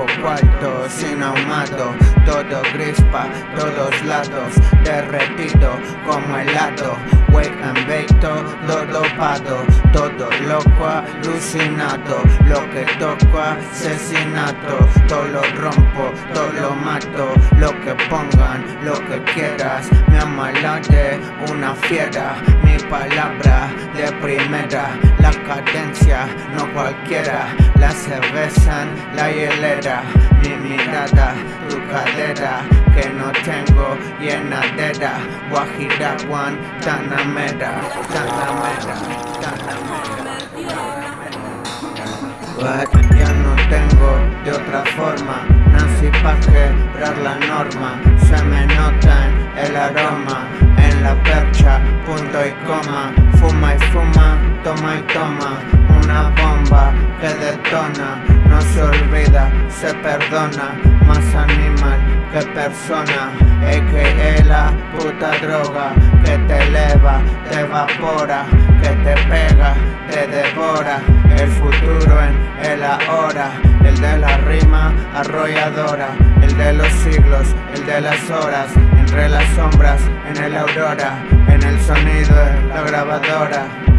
Brujo cuarto sin ahumado Todo grispa, todos lados Derretido como helado Wake and bake todo dopado Todo loco alucinado Lo que toco asesinato Todo lo rompo, todo lo mato Lo que pongan, lo que quieras Me amala de una fiera Mi palabra de primera. La cadencia, no cualquiera. La cerveza en la hielera. Mi mirada, tu cadera. Que no tengo llenadera. Guajira, Guantanamera Tanamera, Tanamera. But ya no tengo de otra forma. Nací pa' quebrar la norma se perdona Más animal que persona que la puta droga Que te eleva, te evapora Que te pega, te devora. El futuro en el ahora El de la rima arrolladora El de los siglos, el de las horas Entre las sombras, en el aurora En el sonido de la grabadora